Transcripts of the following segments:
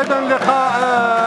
أيضا لقاء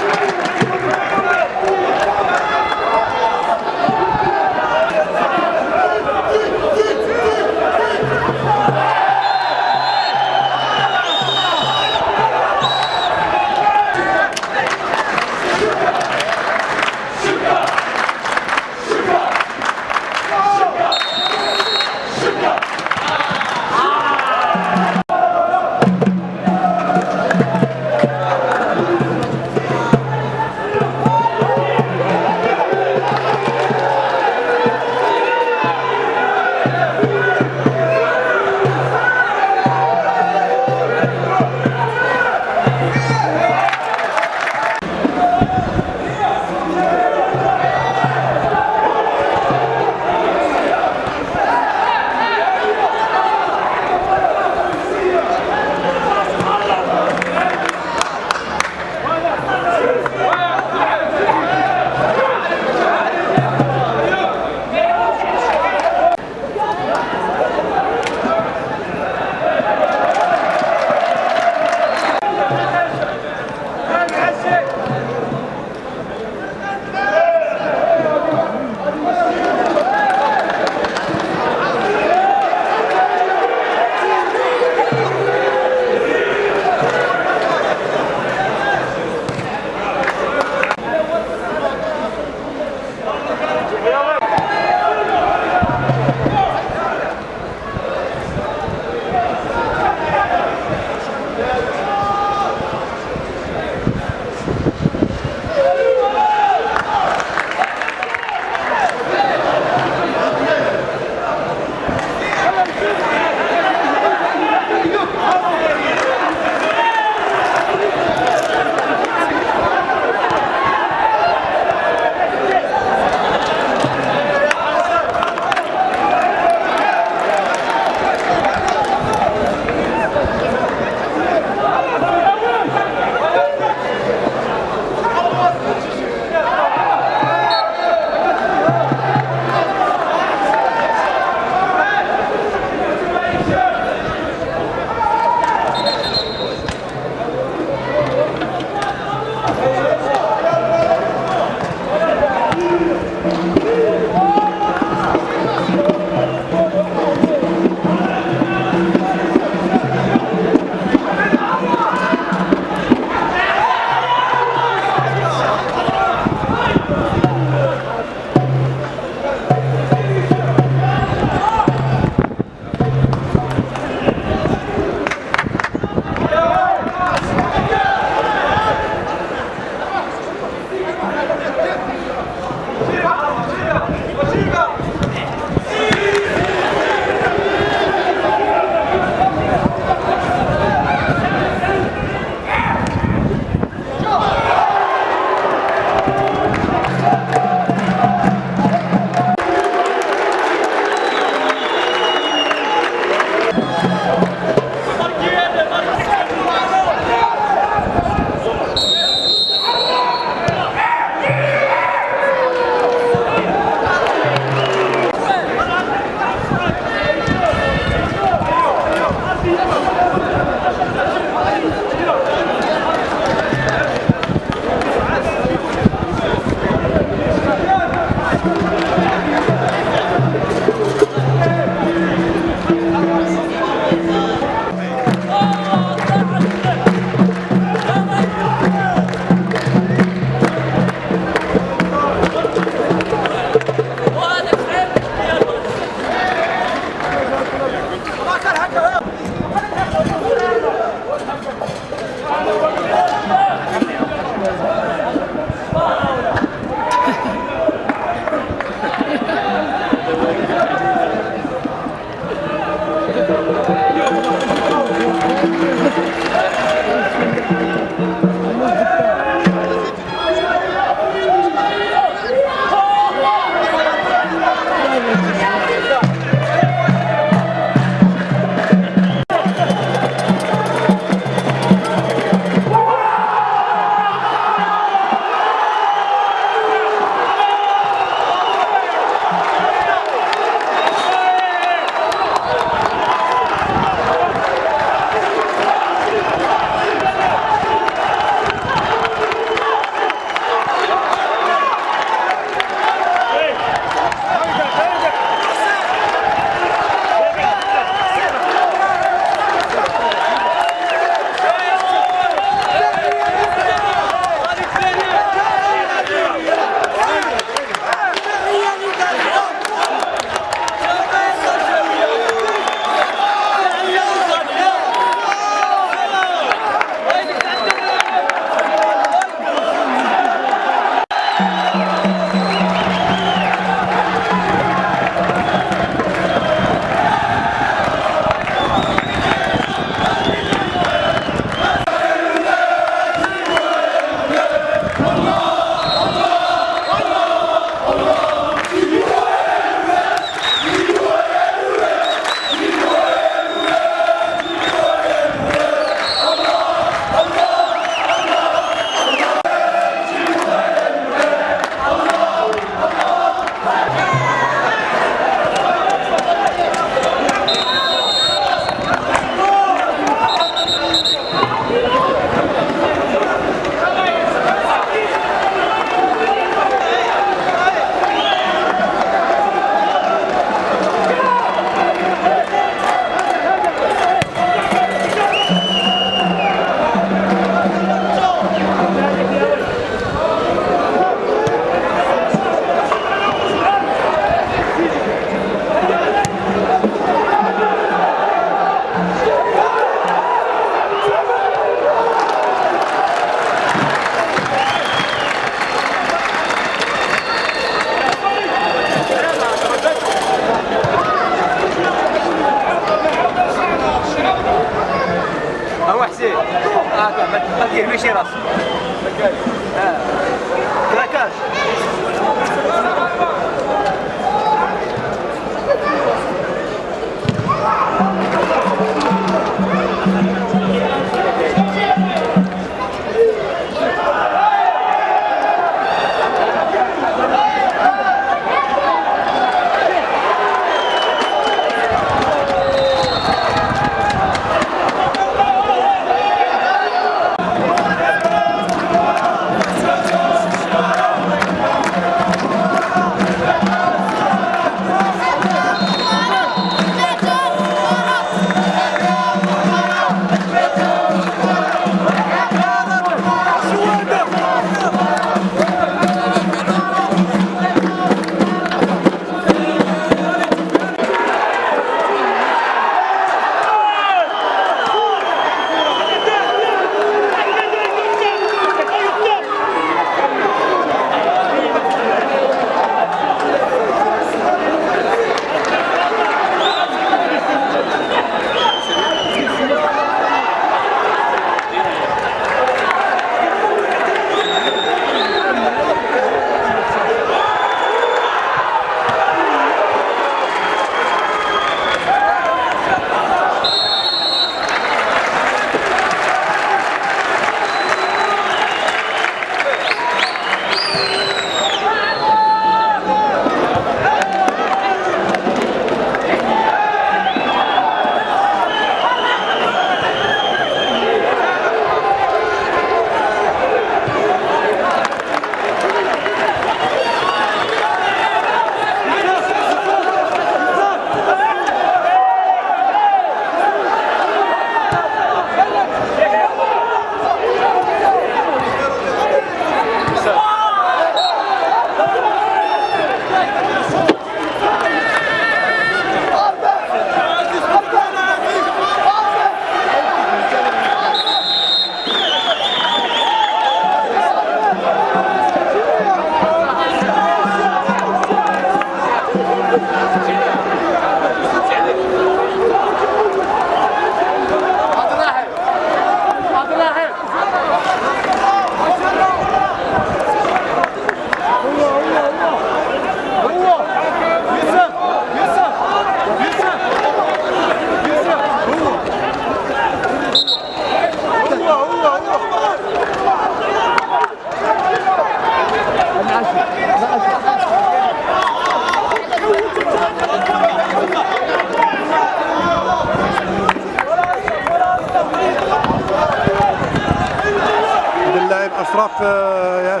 اشرف آه،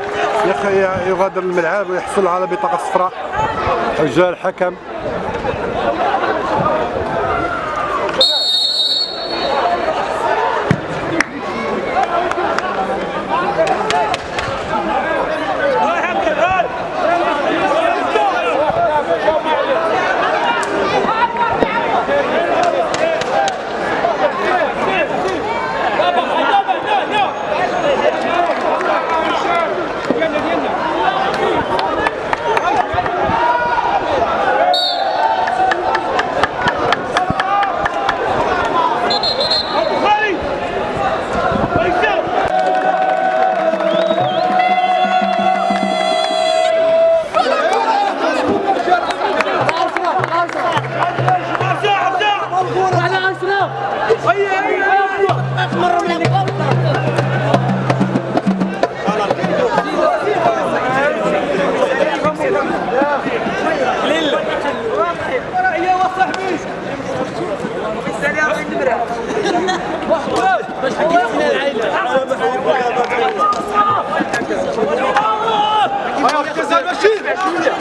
يغادر الملعب ويحصل على بطاقة صفراء جاء الحكم Thank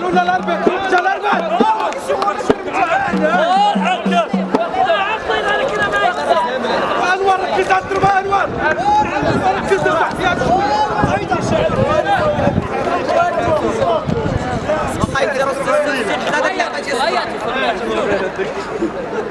Lula Larbe! Obrigado.